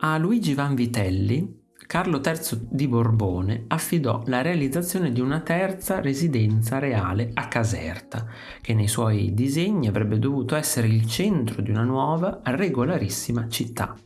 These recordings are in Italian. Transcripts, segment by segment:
A Luigi Vanvitelli Carlo III di Borbone affidò la realizzazione di una terza residenza reale a Caserta, che nei suoi disegni avrebbe dovuto essere il centro di una nuova, regolarissima città.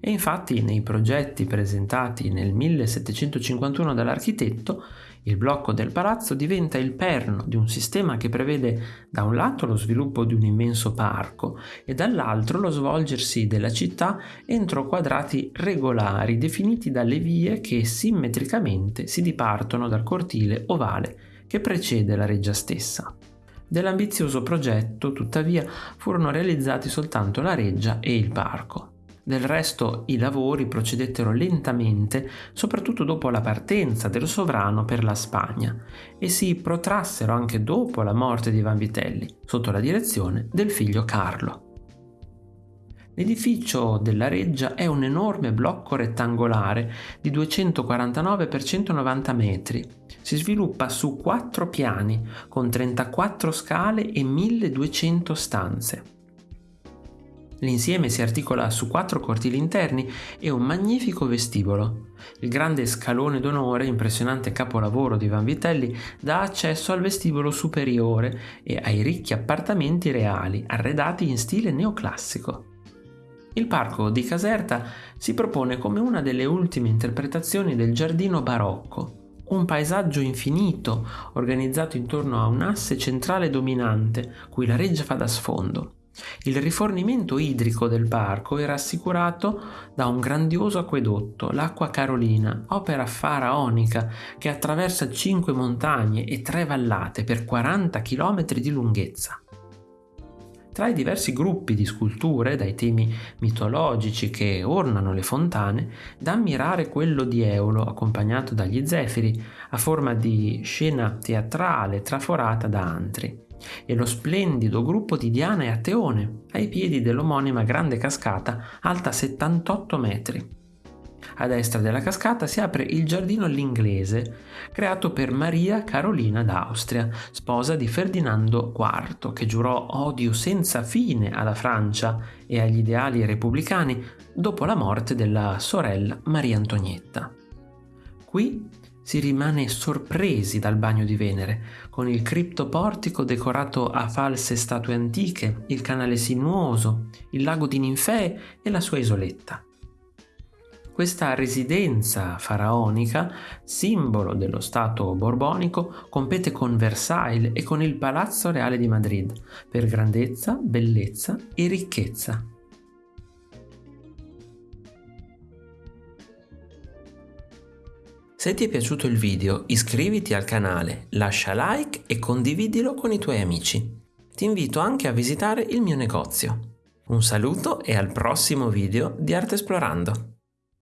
E infatti nei progetti presentati nel 1751 dall'architetto il blocco del palazzo diventa il perno di un sistema che prevede da un lato lo sviluppo di un immenso parco e dall'altro lo svolgersi della città entro quadrati regolari definiti dalle vie che simmetricamente si dipartono dal cortile ovale che precede la reggia stessa. Dell'ambizioso progetto, tuttavia, furono realizzati soltanto la reggia e il parco. Del resto i lavori procedettero lentamente, soprattutto dopo la partenza del sovrano per la Spagna, e si protrassero anche dopo la morte di Vanvitelli, sotto la direzione del figlio Carlo. L'edificio della Reggia è un enorme blocco rettangolare di 249 x 190 metri. Si sviluppa su quattro piani, con 34 scale e 1200 stanze. L'insieme si articola su quattro cortili interni e un magnifico vestibolo. Il grande scalone d'onore, impressionante capolavoro di Vanvitelli, dà accesso al vestibolo superiore e ai ricchi appartamenti reali, arredati in stile neoclassico. Il parco di Caserta si propone come una delle ultime interpretazioni del giardino barocco, un paesaggio infinito organizzato intorno a un asse centrale dominante, cui la reggia fa da sfondo. Il rifornimento idrico del parco era assicurato da un grandioso acquedotto, l'acqua Carolina, opera faraonica che attraversa cinque montagne e tre vallate per 40 km di lunghezza. Tra i diversi gruppi di sculture, dai temi mitologici che ornano le fontane, da ammirare quello di Eolo, accompagnato dagli zefiri, a forma di scena teatrale traforata da antri e lo splendido gruppo di Diana e Ateone, ai piedi dell'omonima grande cascata alta 78 metri. A destra della cascata si apre il giardino all'inglese, creato per Maria Carolina d'Austria, sposa di Ferdinando IV, che giurò odio senza fine alla Francia e agli ideali repubblicani dopo la morte della sorella Maria Antonietta. Qui si rimane sorpresi dal bagno di Venere, con il criptoportico decorato a false statue antiche, il canale sinuoso, il lago di Ninfee e la sua isoletta. Questa residenza faraonica, simbolo dello Stato borbonico, compete con Versailles e con il Palazzo Reale di Madrid per grandezza, bellezza e ricchezza. Se ti è piaciuto il video iscriviti al canale, lascia like e condividilo con i tuoi amici. Ti invito anche a visitare il mio negozio. Un saluto e al prossimo video di Arte Esplorando!